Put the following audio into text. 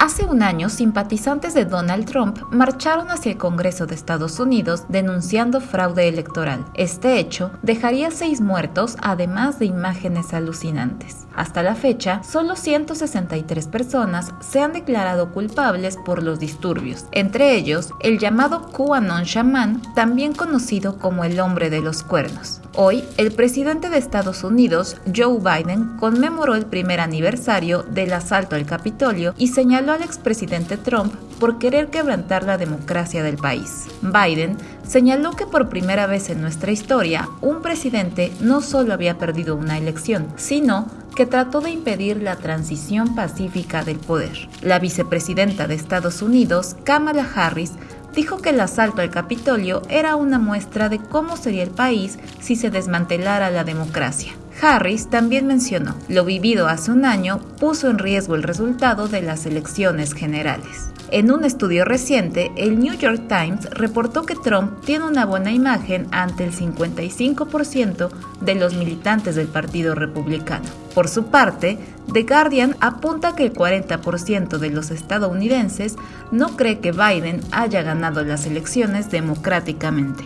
Hace un año, simpatizantes de Donald Trump marcharon hacia el Congreso de Estados Unidos denunciando fraude electoral. Este hecho dejaría seis muertos, además de imágenes alucinantes. Hasta la fecha, solo 163 personas se han declarado culpables por los disturbios, entre ellos el llamado QAnon Shaman, también conocido como el hombre de los cuernos. Hoy, el presidente de Estados Unidos, Joe Biden, conmemoró el primer aniversario del asalto al Capitolio y señaló al expresidente Trump por querer quebrantar la democracia del país. Biden señaló que por primera vez en nuestra historia, un presidente no solo había perdido una elección, sino que trató de impedir la transición pacífica del poder. La vicepresidenta de Estados Unidos, Kamala Harris, dijo que el asalto al Capitolio era una muestra de cómo sería el país si se desmantelara la democracia. Harris también mencionó, lo vivido hace un año puso en riesgo el resultado de las elecciones generales. En un estudio reciente, el New York Times reportó que Trump tiene una buena imagen ante el 55% de los militantes del Partido Republicano. Por su parte, The Guardian apunta que el 40% de los estadounidenses no cree que Biden haya ganado las elecciones democráticamente.